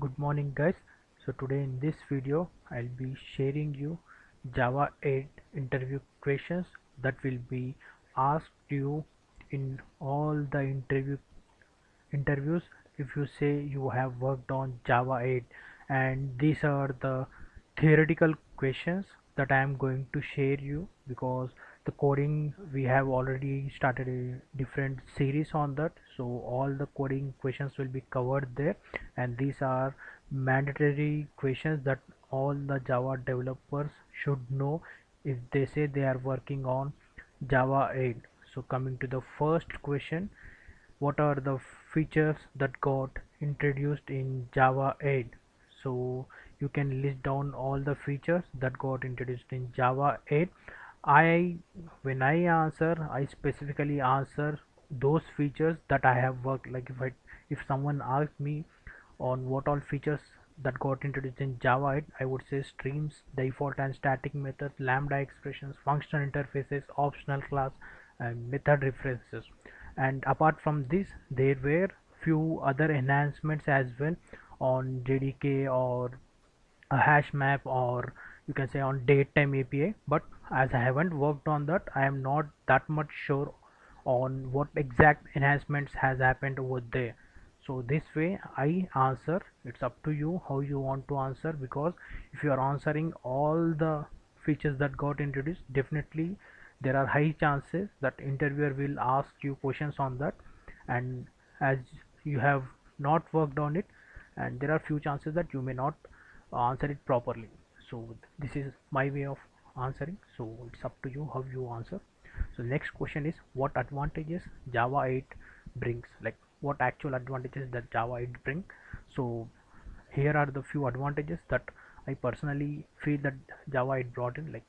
good morning guys. So today in this video i'll be sharing you java 8 interview questions that will be asked you in all the interview interviews. If you say you have worked on java 8 and these are the theoretical questions that i am going to share you because the coding we have already started a different series on that. So all the coding questions will be covered there. And these are mandatory questions that all the java developers should know if they say they are working on java 8 so coming to the first question what are the features that got introduced in java 8 so you can list down all the features that got introduced in java 8 I when I answer I specifically answer those features that I have worked. Like if I if someone asks me on what all features that got introduced in Java 8 I would say streams default and static methods lambda expressions functional interfaces optional class and method references. And apart from this there were few other enhancements as well on JDK or a hash map or you can say on date time API but as I haven't worked on that I am not that much sure on what exact enhancements has happened over there. So this way I answer. It's up to you how you want to answer because if you are answering all the features that got introduced definitely there are high chances that interviewer will ask you questions on that. And as you have not worked on it and there are few chances that you may not answer it properly so this is my way of answering. So it's up to you how you answer. So next question is what advantages java 8 brings? Like what actual advantages that java 8 bring so here are the few advantages that i personally feel that java 8 brought in. Like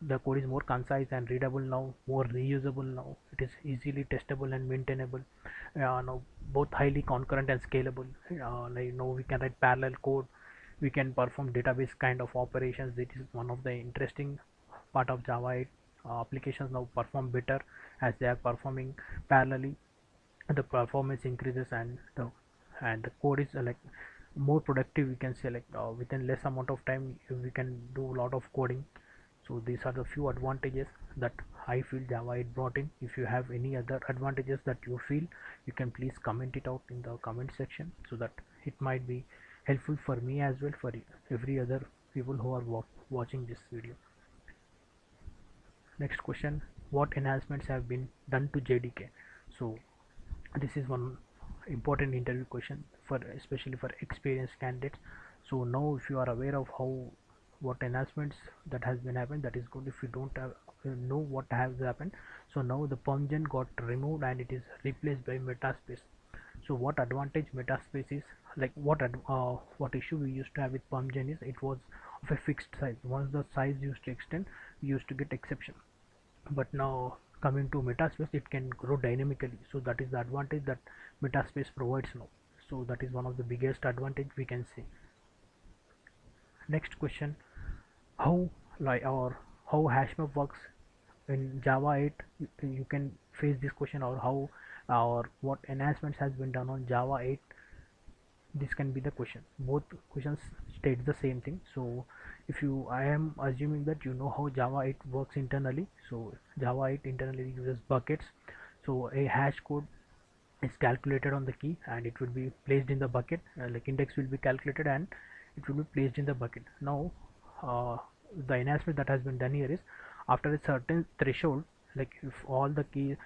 the code is more concise and readable now more reusable now. It is easily testable and maintainable. Uh, now both highly concurrent and scalable. Uh, now we can write parallel code we can perform database kind of operations. This is one of the interesting part of java 8 uh, applications now perform better as they are performing parallelly. The performance increases and the and the code is uh, like more productive we can say like uh, within less amount of time we can do a lot of coding. So these are the few advantages that i feel java 8 brought in. If you have any other advantages that you feel you can please comment it out in the comment section so that it might be helpful for me as well for every other people who are watching this video. Next question what enhancements have been done to JDK so this is one important interview question for especially for experienced candidates. So now if you are aware of how what enhancements that has been happened that is good. If you don't have, uh, know what has happened so now the PermGen got removed and it is replaced by metaspace so what advantage metaspace is? Like what uh, what issue we used to have with PermGen is it was of a fixed size. Once the size used to extend we used to get exception. But now coming to metaspace it can grow dynamically. So that is the advantage that metaspace provides now. So that is one of the biggest advantage we can see next question. How like or how hashmap works? In java 8 you, you can face this question or how or what enhancements has been done on java 8 this can be the question. Both questions state the same thing. So if you i am assuming that you know how java 8 works internally. So java 8 internally uses buckets. So a hash code is calculated on the key and it will be placed in the bucket. Uh, like index will be calculated and it will be placed in the bucket. Now uh, the enhancement that has been done here is after a certain threshold like if all the keys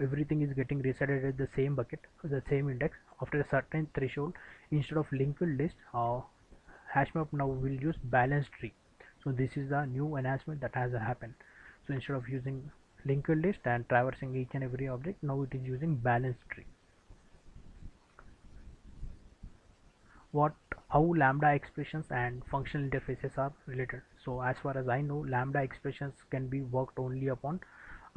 everything is getting reset at the same bucket the same index after a certain threshold instead of linked list uh, hashmap now will use balanced tree. So this is the new enhancement that has happened. So instead of using linked list and traversing each and every object now it is using balanced tree. What how lambda expressions and functional interfaces are related. So as far as i know lambda expressions can be worked only upon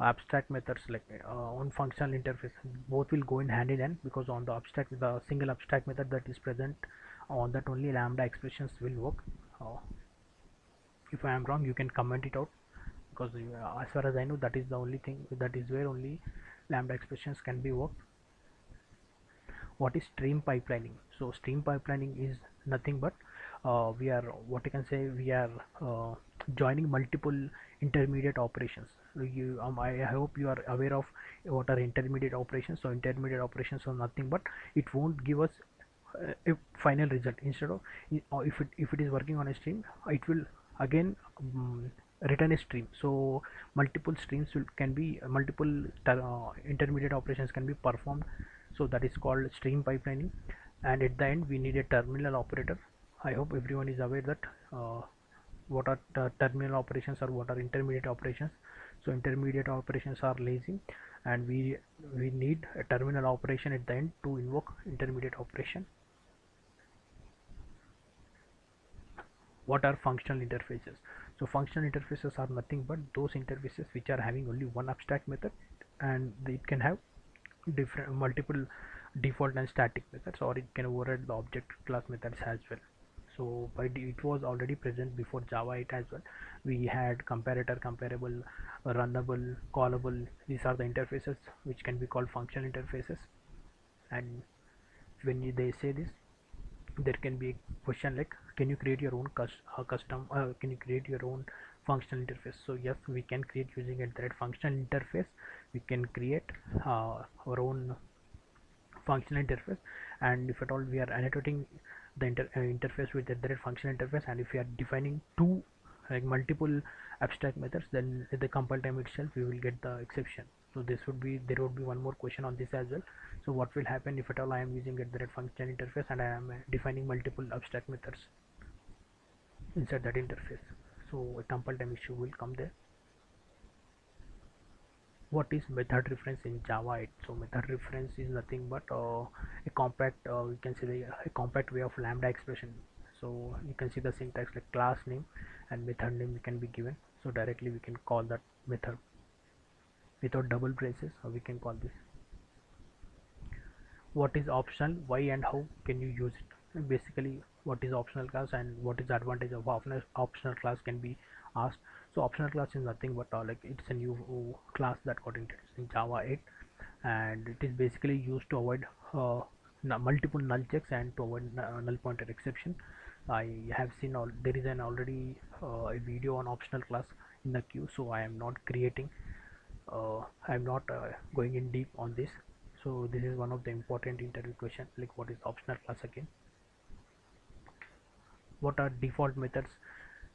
abstract methods like uh, on functional interface both will go in hand in hand because on the abstract the single abstract method that is present on that only lambda expressions will work. Uh, if I am wrong you can comment it out because uh, as far as I know that is the only thing that is where only lambda expressions can be worked. What is stream pipelining? So stream pipelining is nothing but uh, we are what you can say we are uh, joining multiple intermediate operations you um, I hope you are aware of what are intermediate operations. So intermediate operations are nothing but it won't give us uh, a final result. Instead of if it if it is working on a stream it will again um, return a stream. So multiple streams will, can be uh, multiple uh, intermediate operations can be performed. So that is called stream pipelining. And at the end we need a terminal operator. I hope everyone is aware that uh, what are terminal operations or what are intermediate operations so intermediate operations are lazy and we we need a terminal operation at the end to invoke intermediate operation. What are functional interfaces? So functional interfaces are nothing but those interfaces which are having only one abstract method and it can have different multiple default and static methods or it can override the object class methods as well so but it was already present before java 8 as well. We had comparator comparable runnable callable. These are the interfaces which can be called functional interfaces. And when they say this there can be a question like can you create your own uh, custom uh, can you create your own functional interface? So yes we can create using a direct functional interface. We can create uh, our own functional interface. And if at all we are annotating the inter uh, interface with the direct function interface. And if you are defining two like multiple abstract methods then at the compile time itself we will get the exception. So this would be there would be one more question on this as well. So what will happen if at all I am using a direct function interface and I am uh, defining multiple abstract methods inside that interface? So a compile time issue will come there what is method reference in java? 8 so method reference is nothing but uh, a compact uh, you can the, a compact way of lambda expression. So you can see the syntax like class name and method name can be given. So directly we can call that method. Without double braces or we can call this? What is optional? Why and how can you use it? Basically what is optional class and what is advantage of optional class can be asked so optional class is nothing but uh, like it's a new class that got introduced in java 8 and it is basically used to avoid uh, multiple null checks and to avoid uh, null pointer exception. I have seen all there is an already uh, a video on optional class in the queue so i am not creating uh, i am not uh, going in deep on this. So this is one of the important interview question like what is optional class again? What are default methods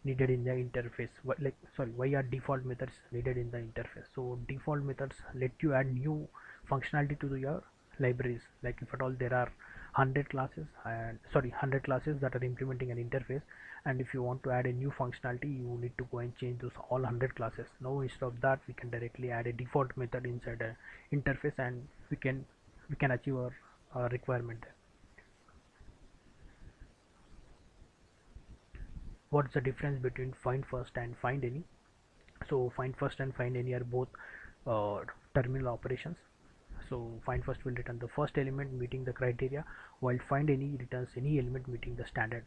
needed in the interface. Like sorry why are default methods needed in the interface? So default methods let you add new functionality to your libraries. Like if at all there are 100 classes and sorry 100 classes that are implementing an interface and if you want to add a new functionality you need to go and change those all 100 classes. Now instead of that we can directly add a default method inside a interface and we can we can achieve our, our requirement what's the difference between find first and find any? So find first and find any are both uh, terminal operations. So find first will return the first element meeting the criteria while find any returns any element meeting the standard.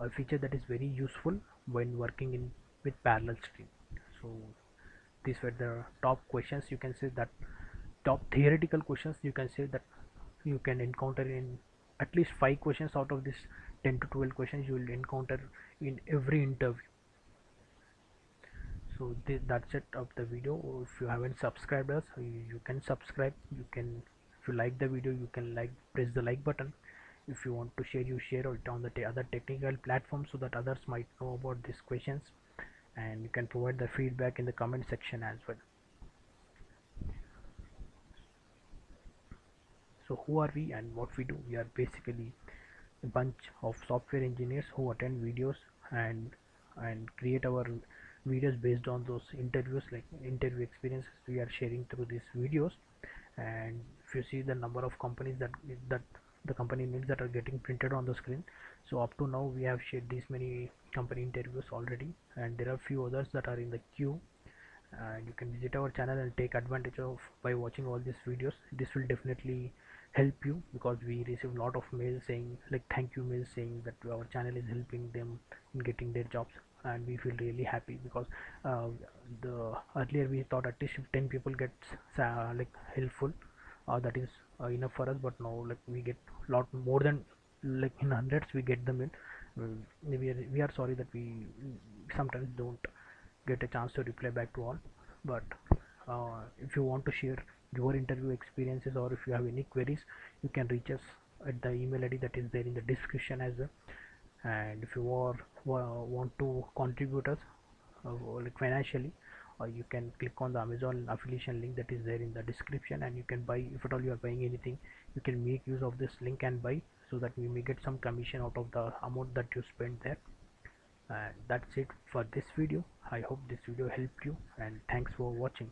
A feature that is very useful when working in with parallel stream. So these were the top questions. You can say that top theoretical questions you can say that you can encounter in at least five questions out of this 10 to 12 questions you will encounter in every interview. So th that's it of the video. If you haven't subscribed us you, you can subscribe. You can if you like the video you can like press the like button. If you want to share you share it on the other technical platforms so that others might know about these questions. And you can provide the feedback in the comment section as well. So who are we and what we do? We are basically bunch of software engineers who attend videos and and create our videos based on those interviews like interview experiences we are sharing through these videos. And if you see the number of companies that that the company names that are getting printed on the screen so up to now we have shared these many company interviews already. And there are few others that are in the queue. And you can visit our channel and take advantage of by watching all these videos. This will definitely help you because we receive a lot of mails saying like thank you mails saying that our channel is helping them in getting their jobs and we feel really happy because uh, the earlier we thought at least if 10 people get uh, like helpful uh, that is uh, enough for us but now like we get a lot more than like in hundreds we get them in Mm, we are, we are sorry that we sometimes don't get a chance to reply back to all but uh, if you want to share your interview experiences or if you have any queries you can reach us at the email id that is there in the description as well. And if you are want to contribute us uh, like financially or you can click on the amazon affiliation link that is there in the description and you can buy if at all you are buying anything you can make use of this link and buy so that we may get some commission out of the amount that you spend there. And that's it for this video. I hope this video helped you and thanks for watching